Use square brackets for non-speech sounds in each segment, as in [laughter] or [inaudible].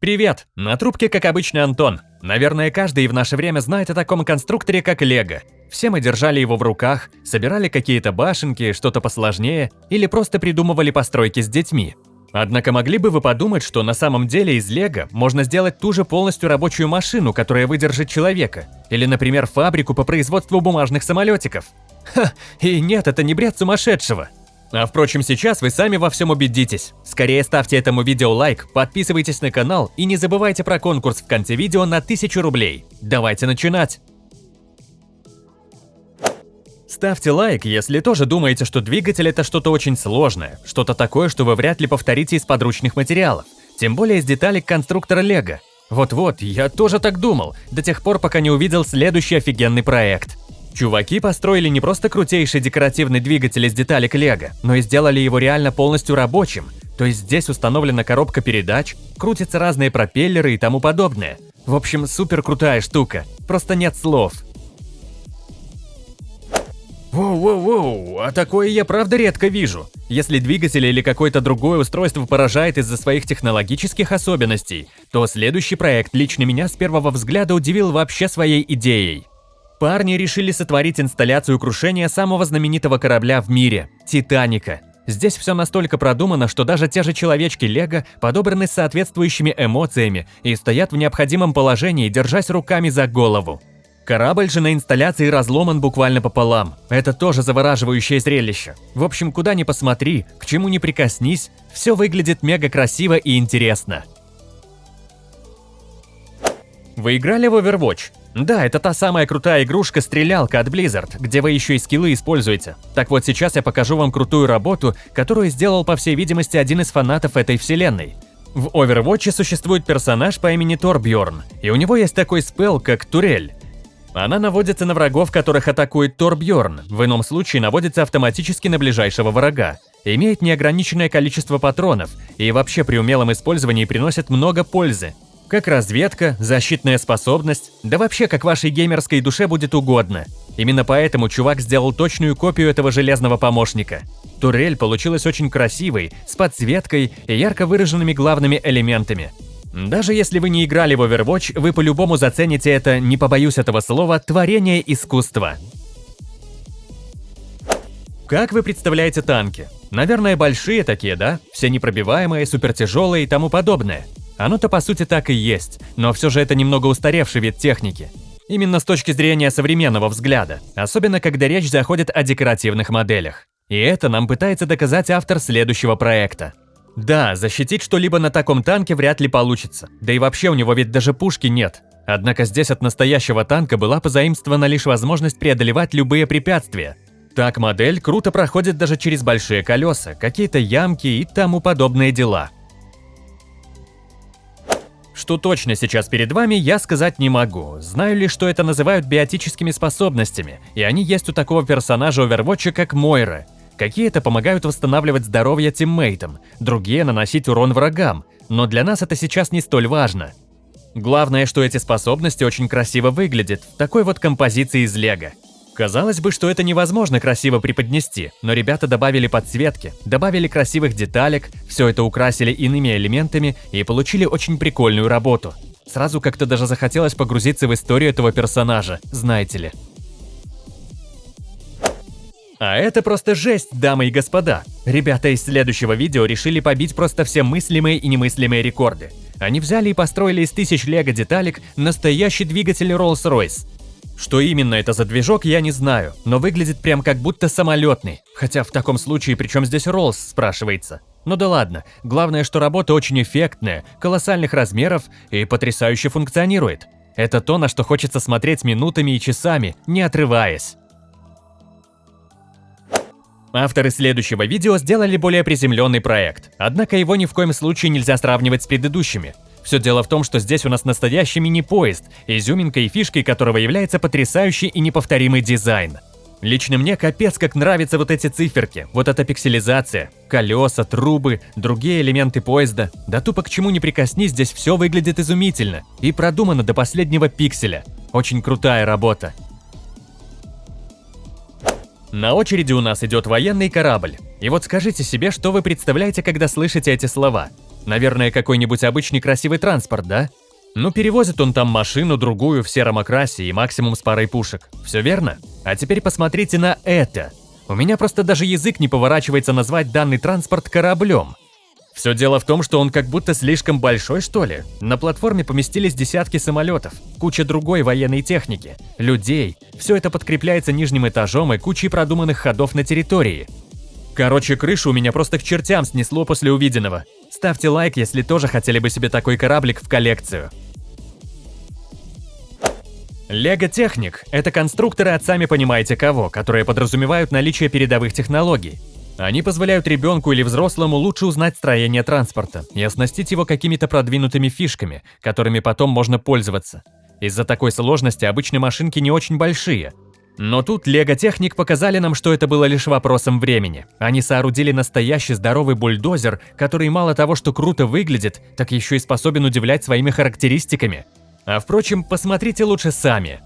Привет! На трубке, как обычно, Антон. Наверное, каждый в наше время знает о таком конструкторе, как Лего. Все мы держали его в руках, собирали какие-то башенки, что-то посложнее, или просто придумывали постройки с детьми. Однако могли бы вы подумать, что на самом деле из Лего можно сделать ту же полностью рабочую машину, которая выдержит человека, или, например, фабрику по производству бумажных самолетиков. Ха, и нет, это не бред сумасшедшего. А впрочем, сейчас вы сами во всем убедитесь. Скорее ставьте этому видео лайк, подписывайтесь на канал и не забывайте про конкурс в конце видео на 1000 рублей. Давайте начинать! Ставьте лайк, если тоже думаете, что двигатель это что-то очень сложное, что-то такое, что вы вряд ли повторите из подручных материалов, тем более из деталей конструктора Лего. Вот-вот, я тоже так думал, до тех пор, пока не увидел следующий офигенный проект. Чуваки построили не просто крутейший декоративный двигатель из деталек Лего, но и сделали его реально полностью рабочим. То есть здесь установлена коробка передач, крутятся разные пропеллеры и тому подобное. В общем, супер крутая штука. Просто нет слов. Воу-воу-воу, а такое я правда редко вижу. Если двигатель или какое-то другое устройство поражает из-за своих технологических особенностей, то следующий проект лично меня с первого взгляда удивил вообще своей идеей. Парни решили сотворить инсталляцию крушения самого знаменитого корабля в мире – Титаника. Здесь все настолько продумано, что даже те же человечки Лего подобраны с соответствующими эмоциями и стоят в необходимом положении, держась руками за голову. Корабль же на инсталляции разломан буквально пополам. Это тоже завораживающее зрелище. В общем, куда ни посмотри, к чему ни прикоснись, все выглядит мега красиво и интересно. Вы играли в Overwatch? Да, это та самая крутая игрушка-стрелялка от Blizzard, где вы еще и скиллы используете. Так вот сейчас я покажу вам крутую работу, которую сделал, по всей видимости, один из фанатов этой вселенной. В Overwatch существует персонаж по имени Торбьорн, и у него есть такой спел, как Турель. Она наводится на врагов, которых атакует Торбьорн, в ином случае наводится автоматически на ближайшего врага. Имеет неограниченное количество патронов и вообще при умелом использовании приносит много пользы, как разведка, защитная способность, да вообще как вашей геймерской душе будет угодно. Именно поэтому чувак сделал точную копию этого железного помощника. Турель получилась очень красивой, с подсветкой и ярко выраженными главными элементами. Даже если вы не играли в Overwatch, вы по-любому зацените это, не побоюсь этого слова, творение искусства. Как вы представляете танки? Наверное, большие такие, да? Все непробиваемые, супертяжелые и тому подобное. Оно-то по сути так и есть, но все же это немного устаревший вид техники. Именно с точки зрения современного взгляда, особенно когда речь заходит о декоративных моделях. И это нам пытается доказать автор следующего проекта. Да, защитить что-либо на таком танке вряд ли получится, да и вообще у него ведь даже пушки нет. Однако здесь от настоящего танка была позаимствована лишь возможность преодолевать любые препятствия. Так модель круто проходит даже через большие колеса, какие-то ямки и тому подобные дела – что точно сейчас перед вами, я сказать не могу. Знаю лишь, что это называют биотическими способностями, и они есть у такого персонажа Overwatch, как Мойра. Какие-то помогают восстанавливать здоровье тиммейтам, другие наносить урон врагам, но для нас это сейчас не столь важно. Главное, что эти способности очень красиво выглядят в такой вот композиции из лего. Казалось бы, что это невозможно красиво преподнести, но ребята добавили подсветки, добавили красивых деталек, все это украсили иными элементами и получили очень прикольную работу. Сразу как-то даже захотелось погрузиться в историю этого персонажа, знаете ли. А это просто жесть, дамы и господа. Ребята из следующего видео решили побить просто все мыслимые и немыслимые рекорды. Они взяли и построили из тысяч лего деталек настоящий двигатель Rolls-Royce. Что именно это за движок, я не знаю, но выглядит прям как будто самолетный. Хотя в таком случае, причем здесь Роллс, спрашивается. Ну да ладно, главное, что работа очень эффектная, колоссальных размеров и потрясающе функционирует. Это то, на что хочется смотреть минутами и часами, не отрываясь. Авторы следующего видео сделали более приземленный проект, однако его ни в коем случае нельзя сравнивать с предыдущими. Все дело в том, что здесь у нас настоящий мини-поезд, изюминкой и фишкой которого является потрясающий и неповторимый дизайн. Лично мне капец как нравятся вот эти циферки, вот эта пикселизация, колеса, трубы, другие элементы поезда. Да тупо к чему не прикоснись, здесь все выглядит изумительно и продумано до последнего пикселя. Очень крутая работа. На очереди у нас идет военный корабль. И вот скажите себе, что вы представляете, когда слышите эти слова. Наверное, какой-нибудь обычный красивый транспорт, да? Ну, перевозит он там машину, другую, в сером окрасе и максимум с парой пушек. Все верно? А теперь посмотрите на это. У меня просто даже язык не поворачивается назвать данный транспорт кораблем. Все дело в том, что он как будто слишком большой, что ли. На платформе поместились десятки самолетов, куча другой военной техники, людей. Все это подкрепляется нижним этажом и кучей продуманных ходов на территории. Короче, крышу у меня просто к чертям снесло после увиденного. Ставьте лайк, если тоже хотели бы себе такой кораблик в коллекцию. Лего Техник – это конструкторы от сами понимаете кого, которые подразумевают наличие передовых технологий. Они позволяют ребенку или взрослому лучше узнать строение транспорта и оснастить его какими-то продвинутыми фишками, которыми потом можно пользоваться. Из-за такой сложности обычные машинки не очень большие. Но тут Лего Техник показали нам, что это было лишь вопросом времени. Они соорудили настоящий здоровый бульдозер, который мало того, что круто выглядит, так еще и способен удивлять своими характеристиками. А впрочем, посмотрите лучше сами.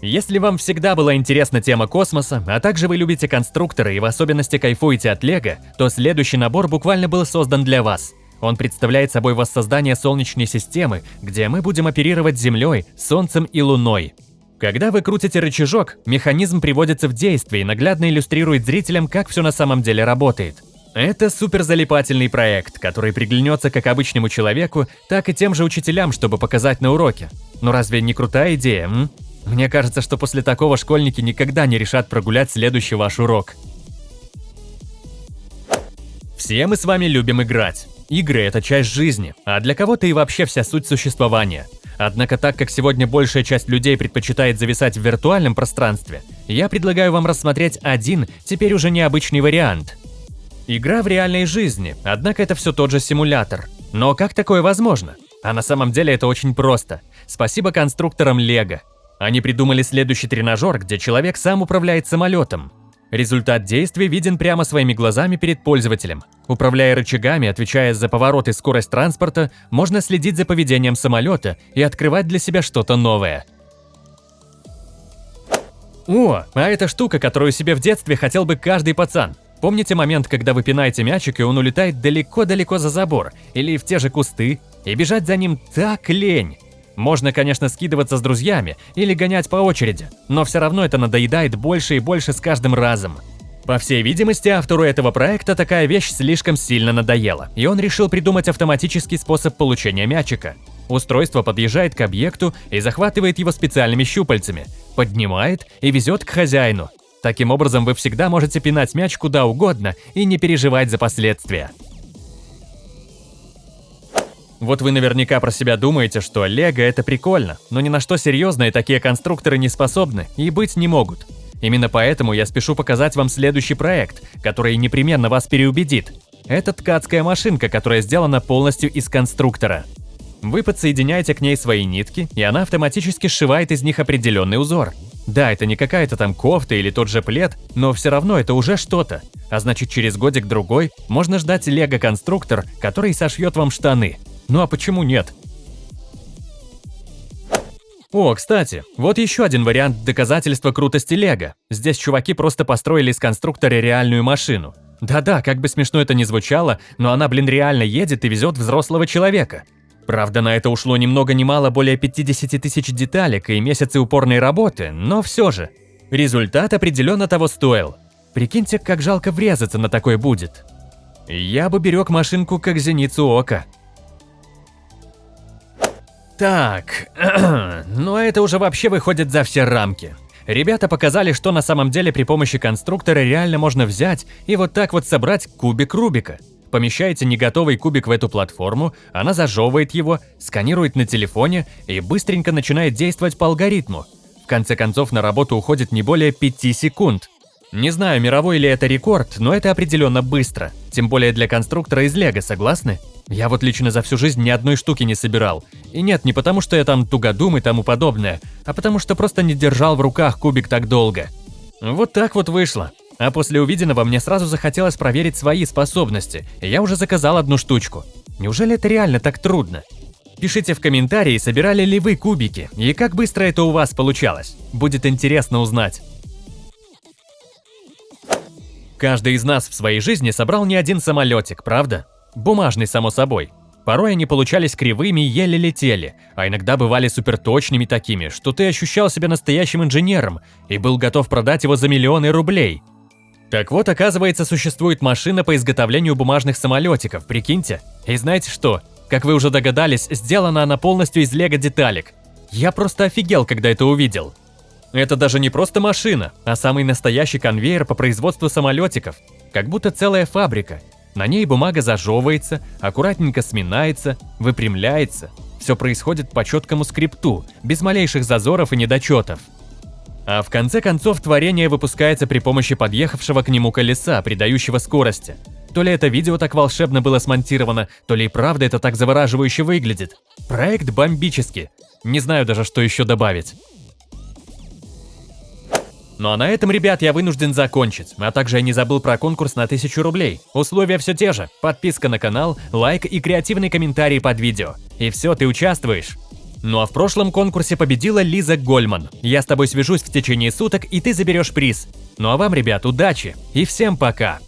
Если вам всегда была интересна тема космоса, а также вы любите конструкторы и в особенности кайфуете от Лего, то следующий набор буквально был создан для вас. Он представляет собой воссоздание Солнечной системы, где мы будем оперировать Землей, Солнцем и Луной. Когда вы крутите рычажок, механизм приводится в действие и наглядно иллюстрирует зрителям, как все на самом деле работает. Это суперзалипательный проект, который приглянется как обычному человеку, так и тем же учителям, чтобы показать на уроке. Но разве не крутая идея, м? Мне кажется, что после такого школьники никогда не решат прогулять следующий ваш урок. Все мы с вами любим играть. Игры – это часть жизни, а для кого-то и вообще вся суть существования. Однако так как сегодня большая часть людей предпочитает зависать в виртуальном пространстве, я предлагаю вам рассмотреть один, теперь уже необычный вариант. Игра в реальной жизни, однако это все тот же симулятор. Но как такое возможно? А на самом деле это очень просто. Спасибо конструкторам Лего. Они придумали следующий тренажер, где человек сам управляет самолетом. Результат действия виден прямо своими глазами перед пользователем. Управляя рычагами, отвечая за поворот и скорость транспорта, можно следить за поведением самолета и открывать для себя что-то новое. О, а это штука, которую себе в детстве хотел бы каждый пацан. Помните момент, когда вы пинаете мячик, и он улетает далеко-далеко за забор или в те же кусты, и бежать за ним так лень? Можно, конечно, скидываться с друзьями или гонять по очереди, но все равно это надоедает больше и больше с каждым разом. По всей видимости, автору этого проекта такая вещь слишком сильно надоела, и он решил придумать автоматический способ получения мячика. Устройство подъезжает к объекту и захватывает его специальными щупальцами, поднимает и везет к хозяину. Таким образом, вы всегда можете пинать мяч куда угодно и не переживать за последствия. Вот вы наверняка про себя думаете, что Лего это прикольно, но ни на что серьезное такие конструкторы не способны и быть не могут. Именно поэтому я спешу показать вам следующий проект, который непременно вас переубедит. Это ткацкая машинка, которая сделана полностью из конструктора. Вы подсоединяете к ней свои нитки, и она автоматически сшивает из них определенный узор. Да, это не какая-то там кофта или тот же плед, но все равно это уже что-то. А значит, через годик-другой можно ждать лего-конструктор, который сошьет вам штаны – ну а почему нет? О, кстати, вот еще один вариант доказательства крутости Лего. Здесь чуваки просто построили из конструктора реальную машину. Да-да, как бы смешно это ни звучало, но она, блин, реально едет и везет взрослого человека. Правда, на это ушло ни много ни мало более 50 тысяч деталек и месяцы упорной работы, но все же. Результат определенно того стоил. Прикиньте, как жалко врезаться на такой будет. Я бы берег машинку как зеницу ока. Так, [clears throat] но это уже вообще выходит за все рамки. Ребята показали, что на самом деле при помощи конструктора реально можно взять и вот так вот собрать кубик Рубика. Помещаете неготовый кубик в эту платформу, она зажевывает его, сканирует на телефоне и быстренько начинает действовать по алгоритму. В конце концов на работу уходит не более 5 секунд. Не знаю, мировой ли это рекорд, но это определенно быстро. Тем более для конструктора из Лего, согласны? Я вот лично за всю жизнь ни одной штуки не собирал. И нет, не потому что я там тугодум и тому подобное, а потому что просто не держал в руках кубик так долго. Вот так вот вышло. А после увиденного мне сразу захотелось проверить свои способности, и я уже заказал одну штучку. Неужели это реально так трудно? Пишите в комментарии, собирали ли вы кубики, и как быстро это у вас получалось. Будет интересно узнать. Каждый из нас в своей жизни собрал не один самолетик, правда? Бумажный, само собой. Порой они получались кривыми и еле летели, а иногда бывали суперточными такими, что ты ощущал себя настоящим инженером и был готов продать его за миллионы рублей. Так вот, оказывается, существует машина по изготовлению бумажных самолетиков, прикиньте. И знаете что? Как вы уже догадались, сделана она полностью из лего-деталек. Я просто офигел, когда это увидел. Это даже не просто машина, а самый настоящий конвейер по производству самолетиков. Как будто целая фабрика. На ней бумага зажевывается, аккуратненько сминается, выпрямляется. Все происходит по четкому скрипту, без малейших зазоров и недочетов. А в конце концов творение выпускается при помощи подъехавшего к нему колеса, придающего скорости. То ли это видео так волшебно было смонтировано, то ли и правда это так завораживающе выглядит. Проект бомбический. Не знаю даже, что еще добавить. Ну а на этом, ребят, я вынужден закончить. А также я не забыл про конкурс на 1000 рублей. Условия все те же. Подписка на канал, лайк и креативный комментарий под видео. И все, ты участвуешь. Ну а в прошлом конкурсе победила Лиза Гольман. Я с тобой свяжусь в течение суток, и ты заберешь приз. Ну а вам, ребят, удачи и всем пока!